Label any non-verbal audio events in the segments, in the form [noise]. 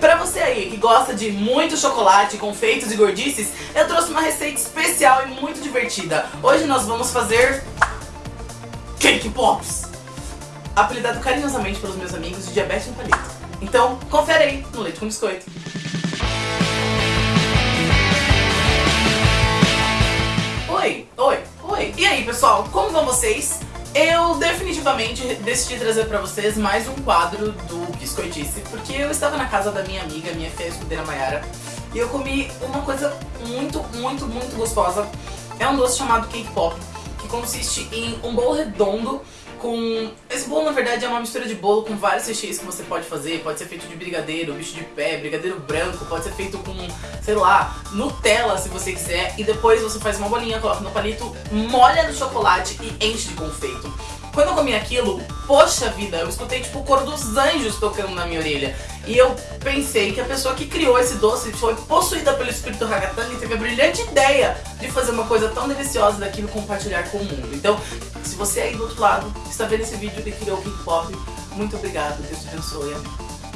Pra você aí que gosta de muito chocolate, confeitos e gordices, eu trouxe uma receita especial e muito divertida. Hoje nós vamos fazer... Cake Pops! Apelidado carinhosamente pelos meus amigos de diabetes no palito. Então, confere aí no Leite com Biscoito. Oi, oi, oi. E aí, pessoal, como vão vocês? Eu definitivamente decidi trazer pra vocês mais um quadro do Biscoitice, porque eu estava na casa da minha amiga, minha filha escudeira Mayara, e eu comi uma coisa muito, muito, muito gostosa. É um doce chamado Cake Pop, que consiste em um bolo redondo com... Esse bolo, na verdade, é uma mistura de bolo com vários recheios que você pode fazer. Pode ser feito de brigadeiro, bicho de pé, brigadeiro branco, pode ser feito com, sei lá, Nutella, se você quiser. E depois você faz uma bolinha, coloca no palito, molha no chocolate e enche de confeito. Quando eu comi aquilo, poxa vida, eu escutei tipo o coro dos anjos tocando na minha orelha. E eu pensei que a pessoa que criou esse doce foi possuída pelo espírito Ragatanga e teve a brilhante ideia de fazer uma coisa tão deliciosa daquilo compartilhar com o mundo. Então, se você aí do outro lado está vendo esse vídeo e criou o King Pop, muito obrigado, Deus te abençoe.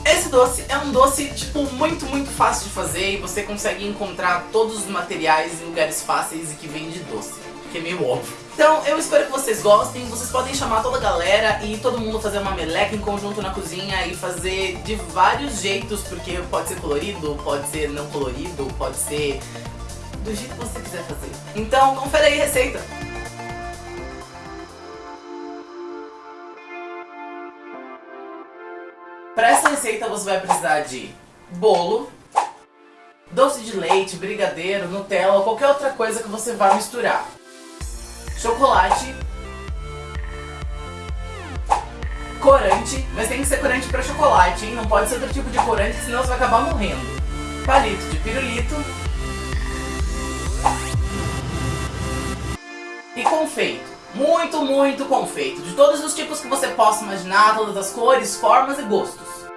Esse doce é um doce, tipo, muito, muito fácil de fazer e você consegue encontrar todos os materiais em lugares fáceis e que vem de doce, que é meio óbvio. Então eu espero que vocês gostem, vocês podem chamar toda a galera e todo mundo fazer uma meleca em conjunto na cozinha e fazer de vários jeitos, porque pode ser colorido, pode ser não colorido, pode ser do jeito que você quiser fazer. Então confere aí a receita. Receita você vai precisar de bolo, doce de leite, brigadeiro, Nutella ou qualquer outra coisa que você vai misturar chocolate, corante, mas tem que ser corante para chocolate, hein? Não pode ser outro tipo de corante, senão você vai acabar morrendo. Palito de pirulito. E confeito. Muito, muito confeito. De todos os tipos que você possa imaginar, todas as cores, formas e gostos.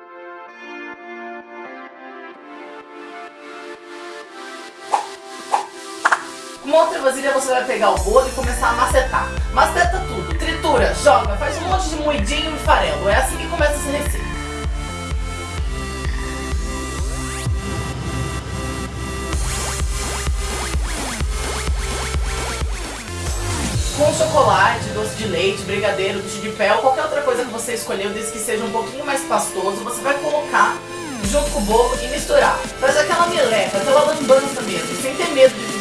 Uma outra vasilha você vai pegar o bolo e começar a macetar. Maceta tudo, tritura, joga, faz um monte de moidinho e farelo. É assim que começa essa receita. Com chocolate, doce de leite, brigadeiro, bicho de pé ou qualquer outra coisa que você escolheu, desde que seja um pouquinho mais pastoso, você vai colocar junto com o bolo e misturar. Faz aquela meleca, aquela lambança mesmo, sem ter medo de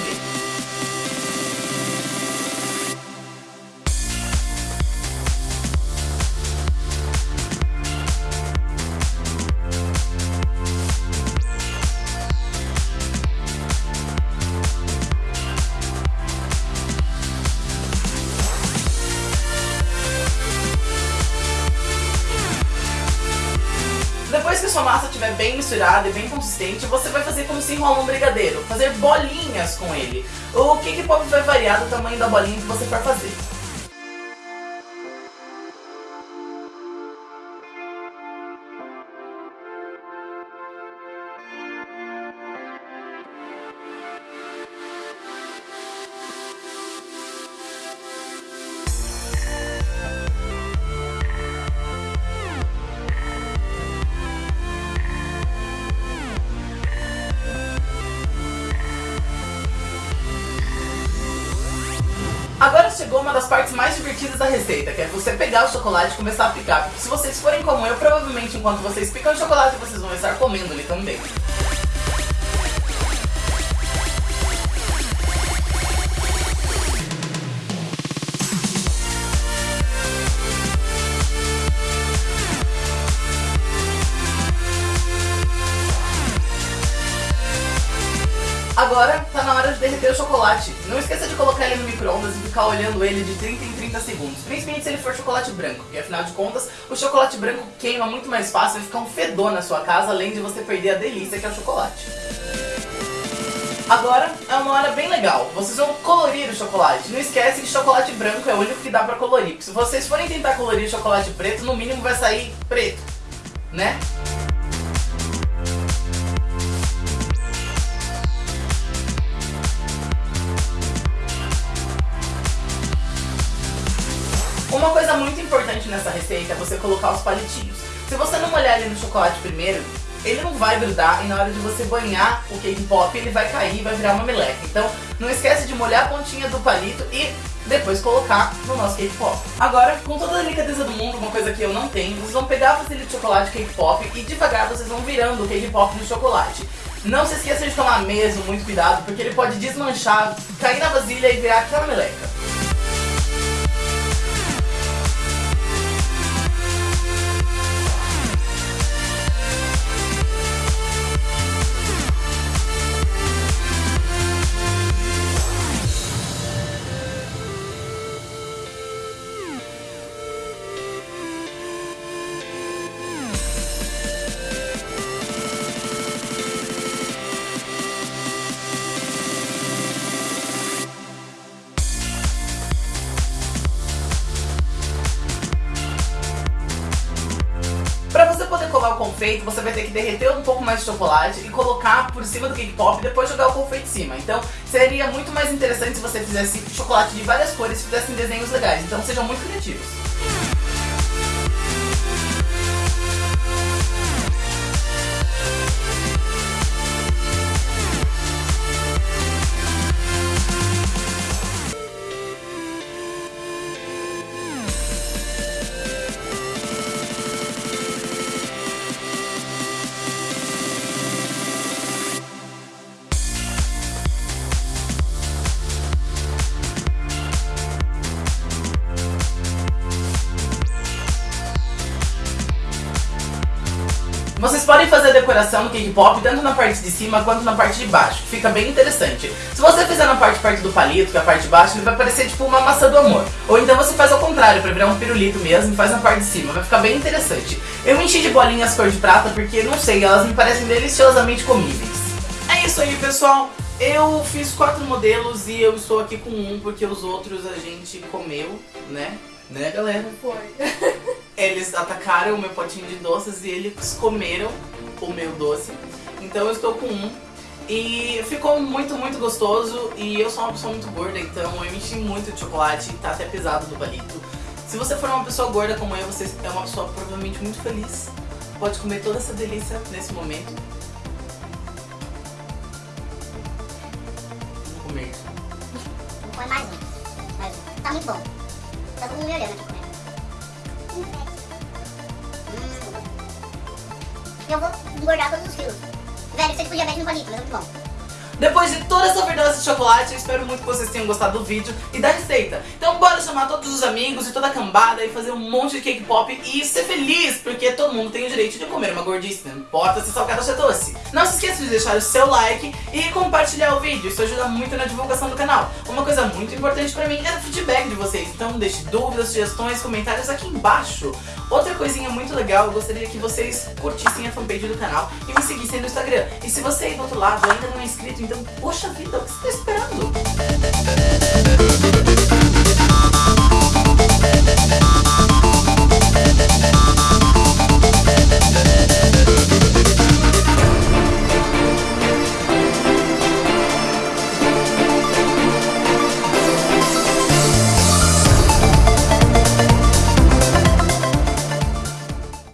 sua massa estiver bem misturada e bem consistente, você vai fazer como se enrola um brigadeiro, fazer bolinhas com ele. O que que pode vai variar do tamanho da bolinha que você for fazer. Chegou uma das partes mais divertidas da receita, que é você pegar o chocolate e começar a picar. Se vocês forem como eu, provavelmente enquanto vocês picam o chocolate, vocês vão estar comendo ele também. Tá na hora de derreter o chocolate. Não esqueça de colocar ele no micro-ondas e ficar olhando ele de 30 em 30 segundos. Principalmente se ele for chocolate branco, porque afinal de contas o chocolate branco queima muito mais fácil e fica um fedor na sua casa, além de você perder a delícia que é o chocolate. Agora é uma hora bem legal, vocês vão colorir o chocolate. Não esquece que chocolate branco é o único que dá pra colorir, porque se vocês forem tentar colorir chocolate preto, no mínimo vai sair preto, né? Uma coisa muito importante nessa receita é você colocar os palitinhos. Se você não molhar ele no chocolate primeiro, ele não vai grudar e na hora de você banhar o cake pop ele vai cair e vai virar uma meleca. Então não esquece de molhar a pontinha do palito e depois colocar no nosso cake pop. Agora, com toda a delicadeza do mundo, uma coisa que eu não tenho, vocês vão pegar a vasilha de chocolate cake pop e devagar vocês vão virando o cake pop no chocolate. Não se esqueça de tomar mesmo muito cuidado, porque ele pode desmanchar, cair na vasilha e virar aquela meleca. O confeito, você vai ter que derreter um pouco mais de chocolate e colocar por cima do cake pop e depois jogar o confeito em cima. Então seria muito mais interessante se você fizesse chocolate de várias cores e fizessem desenhos legais. Então sejam muito criativos. Fazer a decoração no cake pop tanto na parte de cima quanto na parte de baixo, fica bem interessante. Se você fizer na parte perto do palito, que é a parte de baixo, ele vai parecer tipo uma maçã do amor. Ou então você faz ao contrário, pra virar um pirulito mesmo e faz na parte de cima, vai ficar bem interessante. Eu enchi de bolinhas cor de prata porque, não sei, elas me parecem deliciosamente comíveis. É isso aí, pessoal. Eu fiz quatro modelos e eu estou aqui com um porque os outros a gente comeu, né? Né, galera? Foi. [laughs] Eles atacaram o meu potinho de doces e eles comeram o meu doce. Então eu estou com um. E ficou muito, muito gostoso. E eu sou uma pessoa muito gorda, então eu enchi muito de chocolate e tá até pesado do palito. Se você for uma pessoa gorda como eu, você é uma pessoa provavelmente muito feliz. Pode comer toda essa delícia nesse momento. Vou comer isso. Põe mais um. Mais um. Tá muito bom. Tá todo mundo me olhando aqui comendo. Eu vou engordar todos os quilos. Velho, você podia ver no palito, mas é muito bom. Depois de toda essa overdose de chocolate, espero muito que vocês tenham gostado do vídeo e da receita. Então bora chamar todos os amigos e toda a cambada e fazer um monte de cake pop e ser feliz, porque todo mundo tem o direito de comer uma gordice, não importa se salgado ou é doce. Não se esqueça de deixar o seu like e compartilhar o vídeo, isso ajuda muito na divulgação do canal. Uma coisa muito importante pra mim é o feedback de vocês, então deixe dúvidas, sugestões, comentários aqui embaixo. Outra coisinha muito legal, eu gostaria que vocês curtissem a fanpage do canal e me seguissem no Instagram. E se você aí do outro lado ainda não é inscrito, então, poxa vida, o que você está esperando?